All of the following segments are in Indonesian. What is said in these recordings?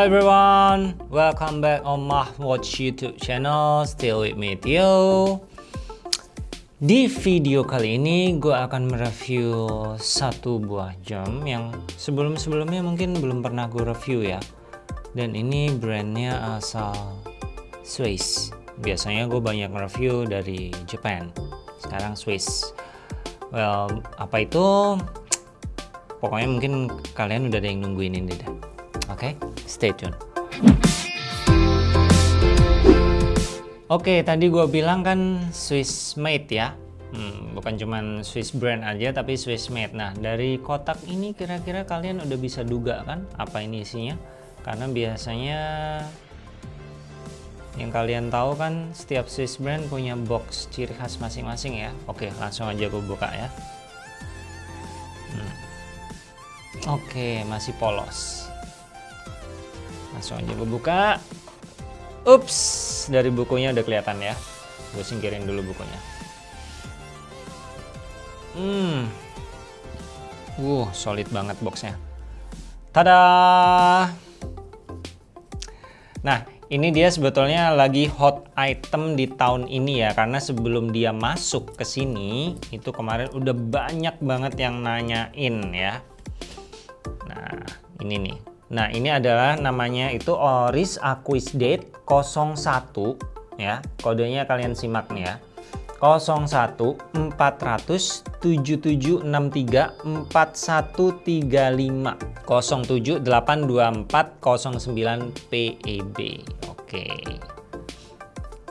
Everyone, welcome back on Watch YouTube channel. Still with me Theo. Di video kali ini gue akan mereview satu buah jam yang sebelum-sebelumnya mungkin belum pernah gue review ya. Dan ini brandnya asal Swiss. Biasanya gue banyak review dari Japan. Sekarang Swiss. Well, apa itu? Pokoknya mungkin kalian udah ada yang nungguin ini deh. Oke, okay? stay tune. Oke, okay, tadi gue bilang kan Swiss made ya. Hmm, bukan cuman Swiss brand aja, tapi Swiss made. Nah, dari kotak ini kira-kira kalian udah bisa duga kan apa ini isinya? Karena biasanya yang kalian tahu kan setiap Swiss brand punya box ciri khas masing-masing ya. Oke, langsung aja gue buka ya. Hmm. Oke, masih polos langsung aja gue buka ups dari bukunya udah kelihatan ya. Gue singkirin dulu bukunya. Hmm. Uh solid banget boxnya. Tada! Nah ini dia sebetulnya lagi hot item di tahun ini ya karena sebelum dia masuk ke sini itu kemarin udah banyak banget yang nanyain ya. Nah ini nih Nah, ini adalah namanya itu Oris Aquis Date 01 ya. Kodenya kalian simak nih ya. 01 400 7763 4135 07 824 09 PEB. Oke.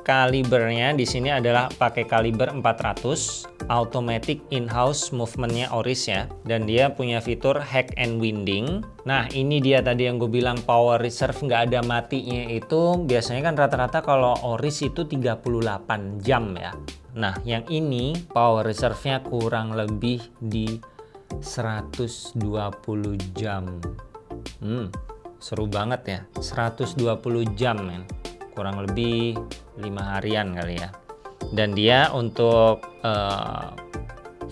Kalibernya di sini adalah pakai kaliber 400 automatic in-house movementnya Oris ya. Dan dia punya fitur hack and winding. Nah ini dia tadi yang gue bilang power reserve nggak ada matinya itu biasanya kan rata-rata kalau Oris itu 38 jam ya. Nah yang ini power reserve-nya kurang lebih di 120 jam. Hmm, seru banget ya. 120 jam men. Kurang lebih lima harian kali ya dan dia untuk uh,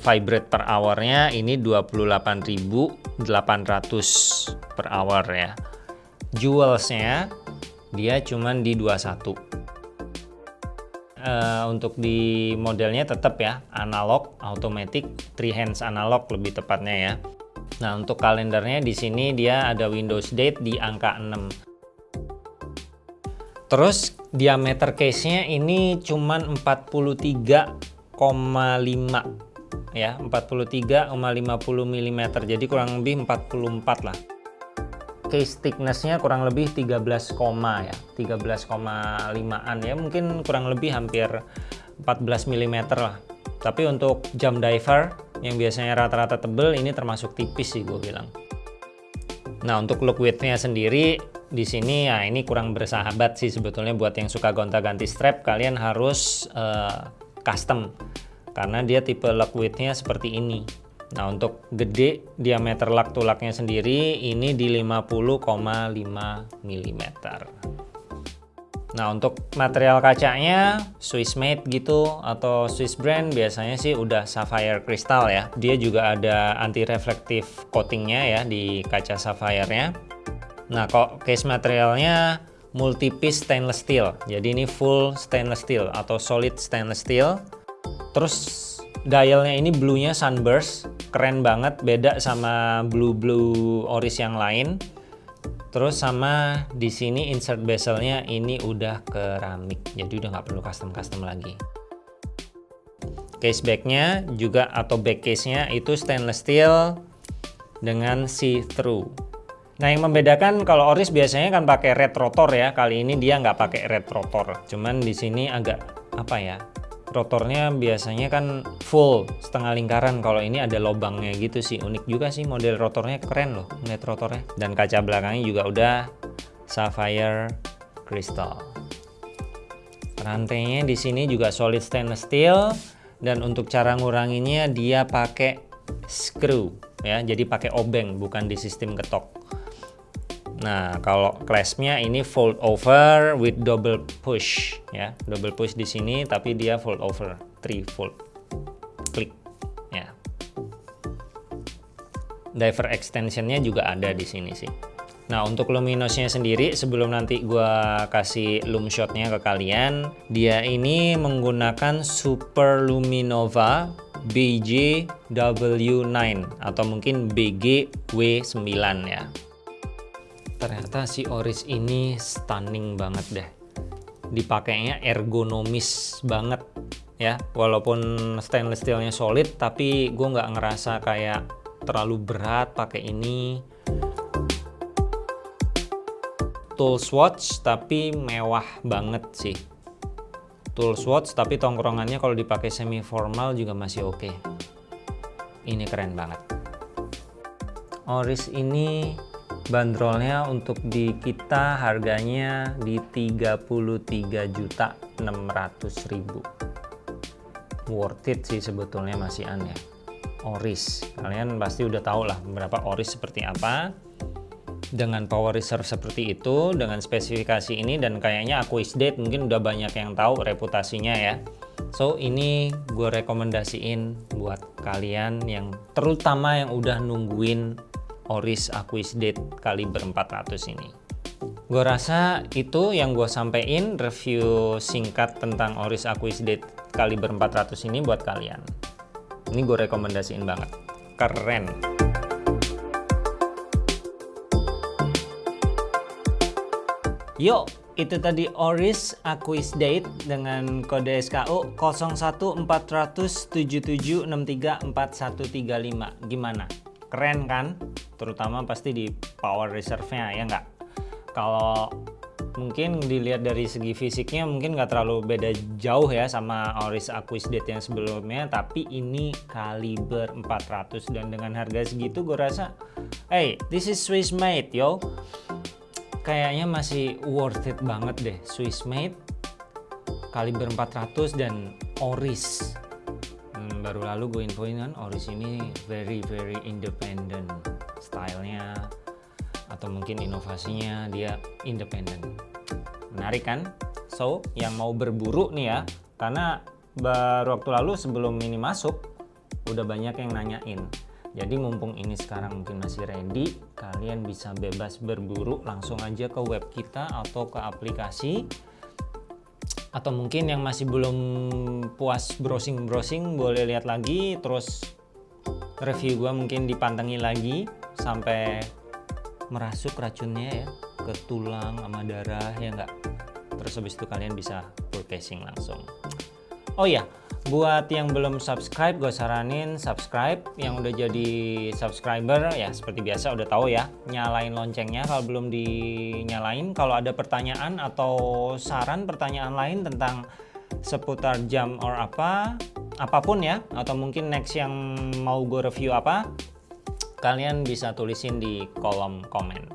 vibrate per hournya ini 28.800 per hour ya jewelsnya dia cuman di 21 uh, eh, untuk di modelnya tetap ya analog automatic three hands analog lebih tepatnya ya. Nah untuk kalendernya di sini dia ada Windows date di angka 6 Terus diameter case-nya ini cuman 43,5 ya, 43,50 mm. Jadi kurang lebih 44 lah. Case thickness-nya kurang lebih 13, ya, 13,5an ya, mungkin kurang lebih hampir 14 mm lah. Tapi untuk jam diver yang biasanya rata-rata tebel ini termasuk tipis sih gue bilang. Nah, untuk look width-nya sendiri di sini ya ini kurang bersahabat sih sebetulnya buat yang suka gonta-ganti strap kalian harus uh, custom karena dia tipe lock width-nya seperti ini. Nah, untuk gede diameter lak tulaknya sendiri ini di 50,5 mm. Nah, untuk material kacanya Swiss made gitu atau Swiss brand biasanya sih udah sapphire crystal ya. Dia juga ada anti reflektif coatingnya ya di kaca sapphire-nya. Nah, kok case materialnya multi-piece stainless steel. Jadi ini full stainless steel atau solid stainless steel. Terus dialnya ini blue-nya sunburst, keren banget, beda sama blue-blue Oris yang lain. Terus sama di sini insert bezelnya ini udah keramik, jadi udah nggak perlu custom-custom lagi. Case backnya juga atau back case-nya itu stainless steel dengan see-through. Nah yang membedakan kalau Oris biasanya kan pakai red rotor ya, kali ini dia nggak pakai red rotor. Cuman di sini agak apa ya, rotornya biasanya kan full setengah lingkaran. Kalau ini ada lobangnya gitu sih. Unik juga sih model rotornya. Keren loh net rotornya. Dan kaca belakangnya juga udah sapphire crystal. Rantainya di sini juga solid stainless steel. Dan untuk cara nguranginnya dia pakai screw ya. Jadi pakai obeng bukan di sistem ketok Nah, kalau claspnya ini fold over with double push ya. Double push di sini tapi dia fold over, three fold. Klik ya. Diver extensionnya juga ada di sini sih. Nah untuk luminosnya sendiri sebelum nanti gua kasih loom shotnya ke kalian dia ini menggunakan Super Luminova BJ-W9 atau mungkin BG-W9 ya ternyata si Oris ini stunning banget deh. Dipakainya ergonomis banget ya. Walaupun stainless steelnya solid tapi gue nggak ngerasa kayak terlalu berat pakai ini. Tool swatch tapi mewah banget sih. Tool swatch tapi tongkrongannya kalau dipakai semi formal juga masih oke. Okay. ini keren banget. Oris ini bandrolnya untuk di kita harganya di 33 juta 600 ribu. Worth it sih sebetulnya masih aneh Oris. Kalian pasti udah tahu lah berapa Oris seperti apa. Dengan power reserve seperti itu dengan spesifikasi ini dan kayaknya aku Date mungkin udah banyak yang tahu reputasinya ya. So ini gue rekomendasiin buat kalian yang terutama yang udah nungguin Oris Aquis Date kaliber 400 ini gue rasa itu yang gue sampein review singkat tentang Oris Aquis Date kaliber 400 ini buat kalian ini gue rekomendasiin banget keren Yuk, itu tadi Oris Aquis Date dengan kode SKU 014077634135. Gimana? Keren kan? Terutama pasti di power reserve-nya ya nggak? Kalau mungkin dilihat dari segi fisiknya mungkin nggak terlalu beda jauh ya sama Oris Aquis Date yang sebelumnya tapi ini kaliber 400 dan dengan harga segitu gue rasa hey this is Swiss made yo kayaknya masih worth it banget deh Swiss made kaliber 400 dan Oris baru lalu gue infoin kan Oris ini very very independent stylenya atau mungkin inovasinya dia independent. Menarik kan? So yang mau berburu nih ya karena baru waktu lalu sebelum ini masuk udah banyak yang nanyain. Jadi mumpung ini sekarang mungkin masih ready, kalian bisa bebas berburu langsung aja ke web kita atau ke aplikasi. Atau mungkin yang masih belum puas browsing-browsing boleh lihat lagi terus review gua mungkin dipantengin lagi sampai merasuk racunnya ya ke tulang sama darah ya enggak. Terus habis itu kalian bisa purchasing langsung. Oh iya, buat yang belum subscribe gue saranin subscribe. Yang udah jadi subscriber ya seperti biasa udah tahu ya nyalain loncengnya kalau belum dinyalain. Kalau ada pertanyaan atau saran pertanyaan lain tentang seputar jam or apa apa pun ya atau mungkin next yang mau gue review apa kalian bisa tulisin di kolom komen.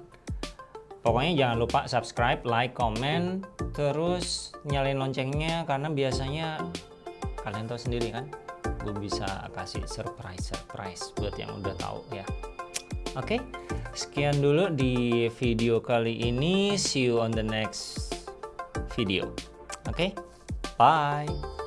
Pokoknya jangan lupa subscribe like comment terus nyalain loncengnya karena biasanya kalian tahu sendiri kan gue bisa kasih surprise surprise buat yang udah tahu ya oke okay? sekian dulu di video kali ini see you on the next video oke okay? bye